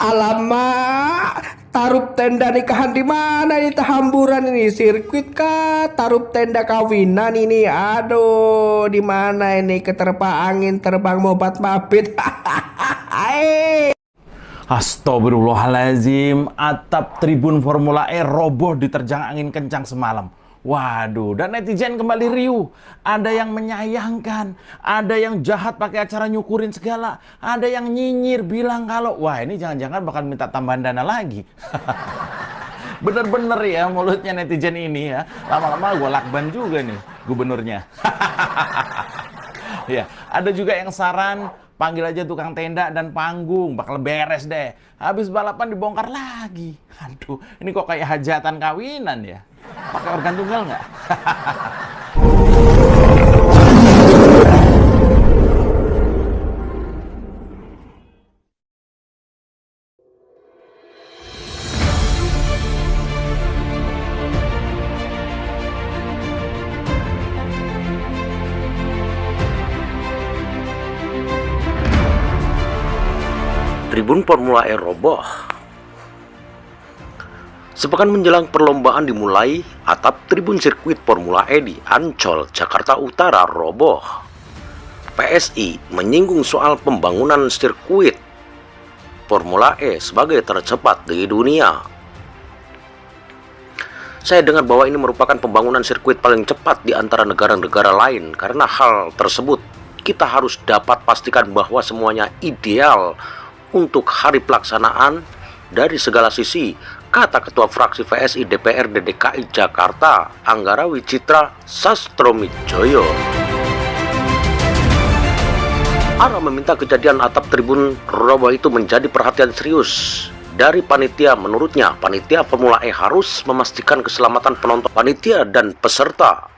Alamak, taruh tenda nikahan di mana ini tahamburan ini sirkuit kah? Taruh tenda kawinan ini aduh di mana ini? Keterpa angin terbang mobat mabit. Astagfirullahaladzim, atap tribun Formula E roboh diterjang angin kencang semalam. Waduh, dan netizen kembali riuh. Ada yang menyayangkan, ada yang jahat pakai acara nyukurin segala, ada yang nyinyir bilang kalau wah ini jangan-jangan bakal minta tambahan dana lagi. Bener-bener ya mulutnya netizen ini ya. Lama-lama gue lakban juga nih gubernurnya. ya, ada juga yang saran panggil aja tukang tenda dan panggung, bakal beres deh. Habis balapan dibongkar lagi. Aduh, ini kok kayak hajatan kawinan ya. Pakai organ tunggal nggak? Tribun Formula E roboh Sepekan menjelang perlombaan dimulai, atap tribun sirkuit Formula E di Ancol, Jakarta Utara roboh. PSI menyinggung soal pembangunan sirkuit Formula E sebagai tercepat di dunia. Saya dengar bahwa ini merupakan pembangunan sirkuit paling cepat di antara negara-negara lain karena hal tersebut kita harus dapat pastikan bahwa semuanya ideal untuk hari pelaksanaan dari segala sisi kata Ketua Fraksi VSI DPRD DKI Jakarta, Anggara Wicitra Sastromijoyo. Ara meminta kejadian atap tribun roboh itu menjadi perhatian serius dari panitia. Menurutnya, panitia Formula E harus memastikan keselamatan penonton panitia dan peserta.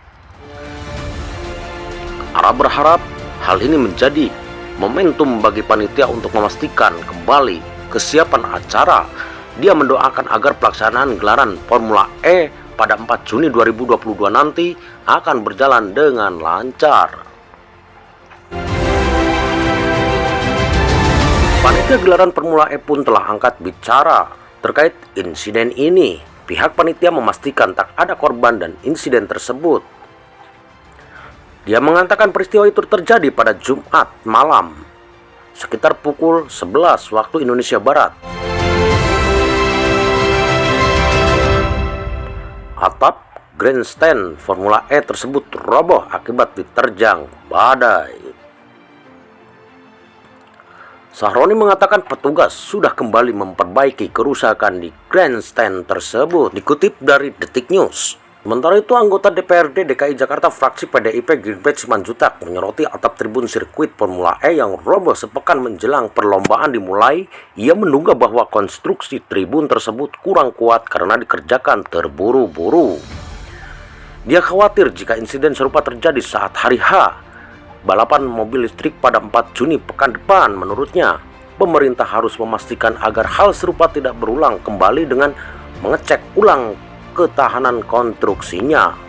Ara berharap hal ini menjadi momentum bagi panitia untuk memastikan kembali kesiapan acara dia mendoakan agar pelaksanaan gelaran Formula E pada 4 Juni 2022 nanti akan berjalan dengan lancar. Panitia gelaran Formula E pun telah angkat bicara terkait insiden ini. Pihak panitia memastikan tak ada korban dan insiden tersebut. Dia mengatakan peristiwa itu terjadi pada Jumat malam sekitar pukul 11 waktu Indonesia Barat. Atap grandstand Formula E tersebut roboh akibat diterjang badai. Sahroni mengatakan petugas sudah kembali memperbaiki kerusakan di grandstand tersebut. Dikutip dari Detik News. Sementara itu, anggota DPRD DKI Jakarta fraksi PDIP Gilbert Simanjutak menyoroti atap tribun sirkuit Formula E yang roboh sepekan menjelang perlombaan dimulai. Ia menduga bahwa konstruksi tribun tersebut kurang kuat karena dikerjakan terburu-buru. Dia khawatir jika insiden serupa terjadi saat hari H, balapan mobil listrik pada 4 Juni pekan depan menurutnya. Pemerintah harus memastikan agar hal serupa tidak berulang kembali dengan mengecek ulang ketahanan konstruksinya